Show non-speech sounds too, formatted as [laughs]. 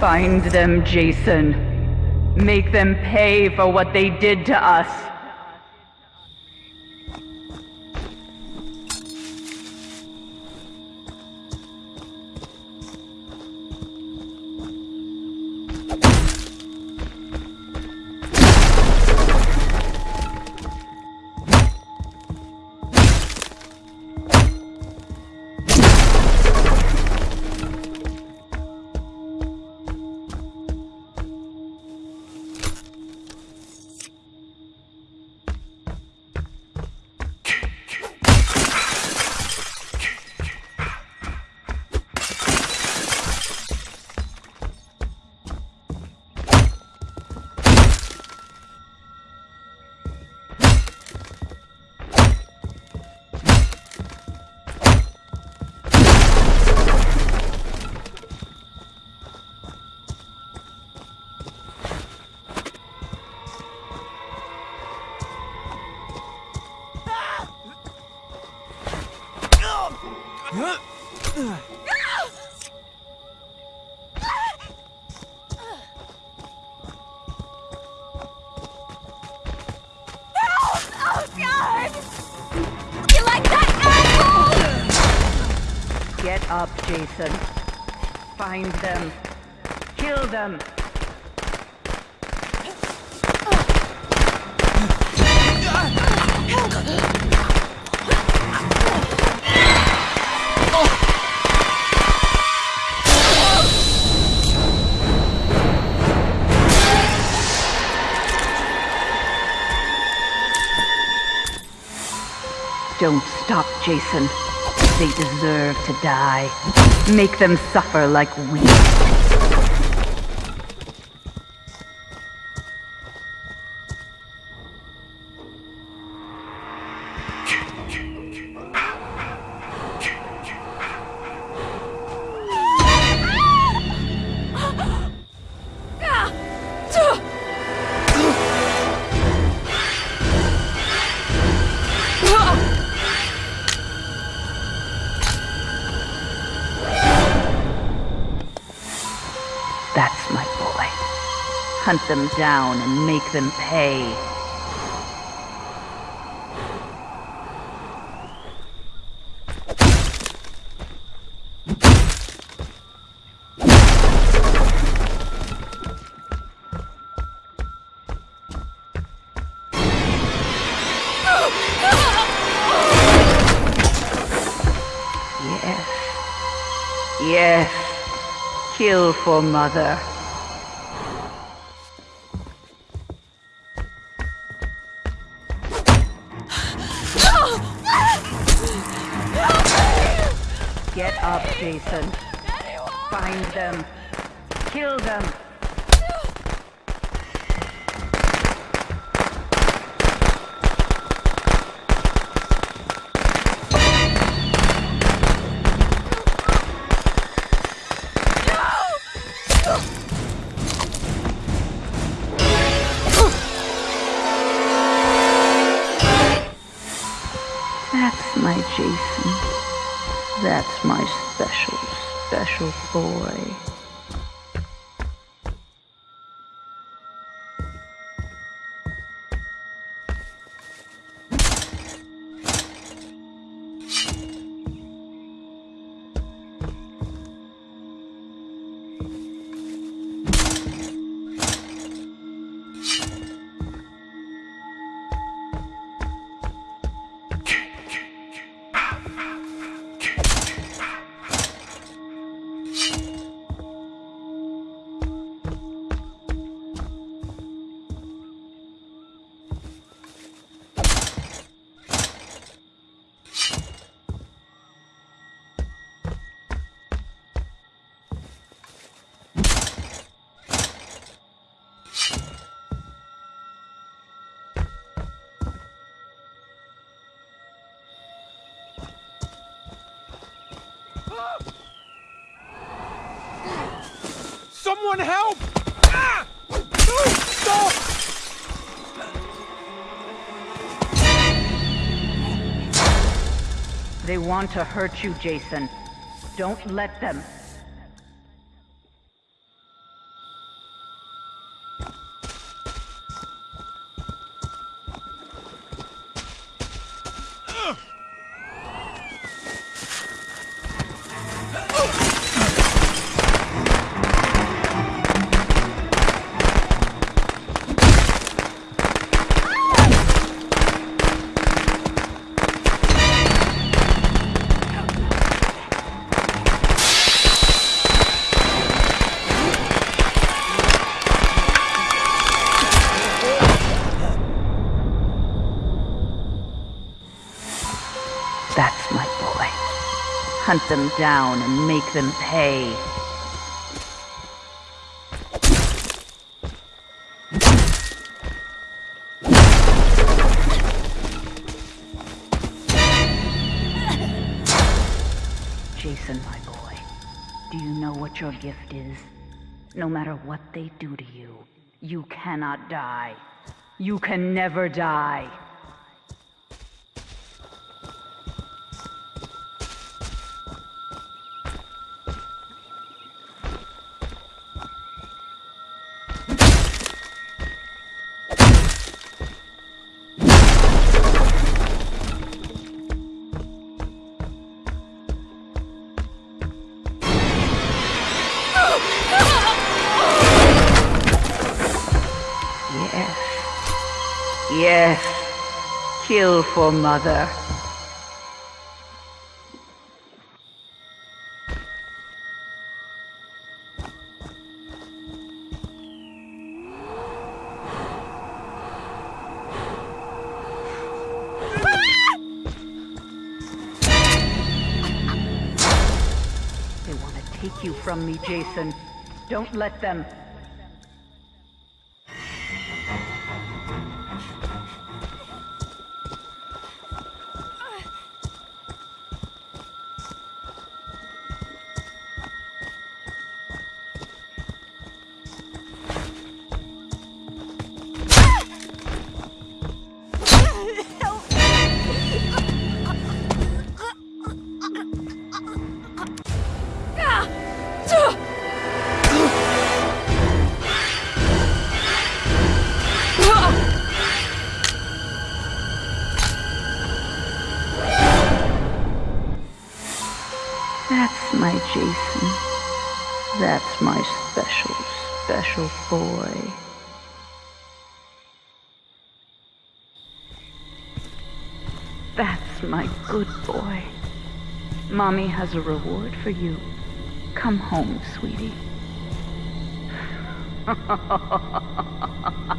Find them, Jason. Make them pay for what they did to us. You like that apple? Get up, Jason. Find them. Kill them. Don't stop, Jason. They deserve to die. Make them suffer like we. Hunt them down and make them pay. Yes. Yes. Kill for mother. Get up, Jason. Find them. Kill them. That's my special, special boy. Someone help! Ah! No! Stop! They want to hurt you, Jason. Don't let them. Boy. Hunt them down and make them pay. Jason, my boy, do you know what your gift is? No matter what they do to you, you cannot die. You can never die. Yes. Kill for mother. They want to take you from me, Jason. Don't let them. My special, special boy. That's my good boy. Mommy has a reward for you. Come home, sweetie. [laughs]